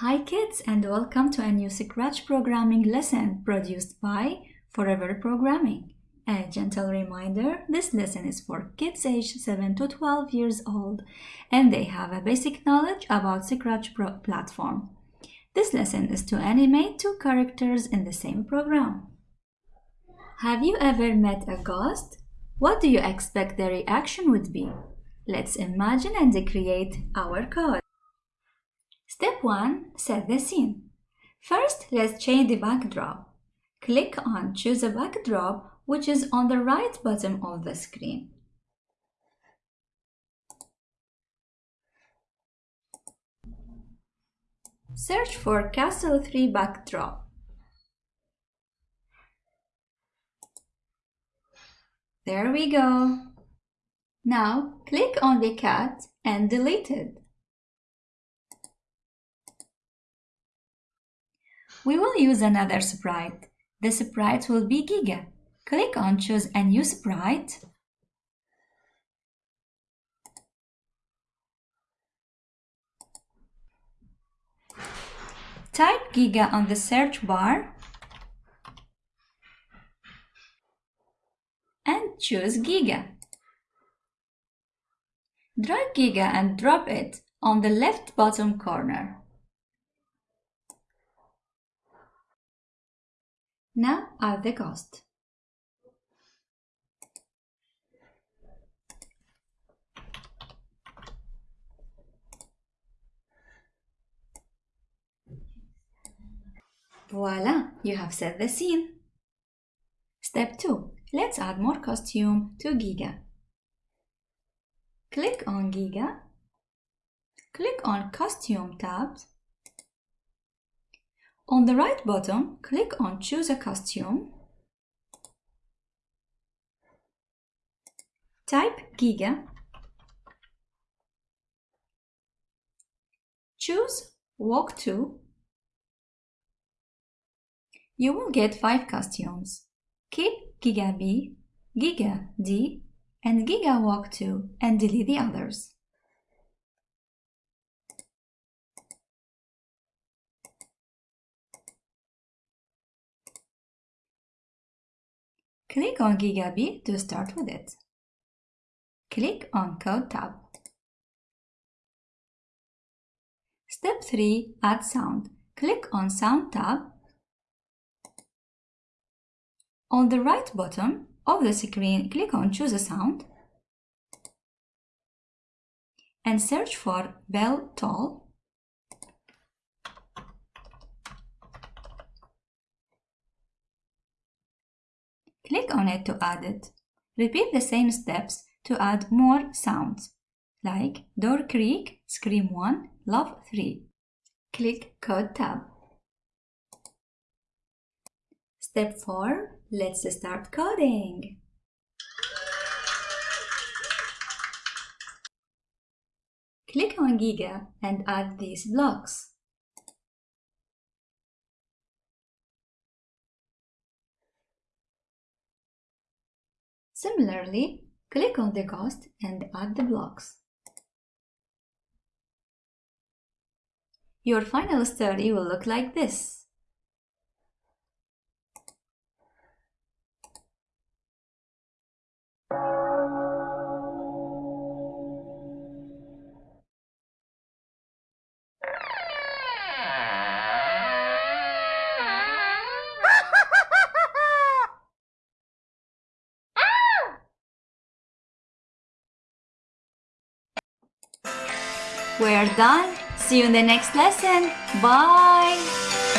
Hi kids and welcome to a new Scratch programming lesson produced by Forever Programming. A gentle reminder, this lesson is for kids aged 7 to 12 years old and they have a basic knowledge about Scratch platform. This lesson is to animate two characters in the same program. Have you ever met a ghost? What do you expect the reaction would be? Let's imagine and create our code. Step 1. Set the scene. First, let's change the backdrop. Click on Choose a backdrop, which is on the right bottom of the screen. Search for Castle 3 backdrop. There we go. Now click on the cat and delete it. We will use another sprite. The sprite will be Giga. Click on Choose a new sprite. Type Giga on the search bar and choose Giga. Drag Giga and drop it on the left bottom corner. Now add the ghost. Voila, you have set the scene. Step 2. Let's add more costume to Giga. Click on Giga. Click on Costume tabs on the right bottom, click on Choose a costume. Type Giga. Choose Walk to. You will get 5 costumes. Keep Giga B, Giga D, and Giga Walk to and delete the others. Click on Giga B to start with it. Click on Code tab. Step 3. Add sound. Click on Sound tab. On the right bottom of the screen, click on Choose a sound and search for Bell Toll Click on it to add it. Repeat the same steps to add more sounds, like Door Creak, Scream 1, Laugh 3. Click Code tab. Step 4. Let's start coding. Click on Giga and add these blocks. Similarly, click on the ghost and add the blocks. Your final study will look like this. We're done. See you in the next lesson. Bye.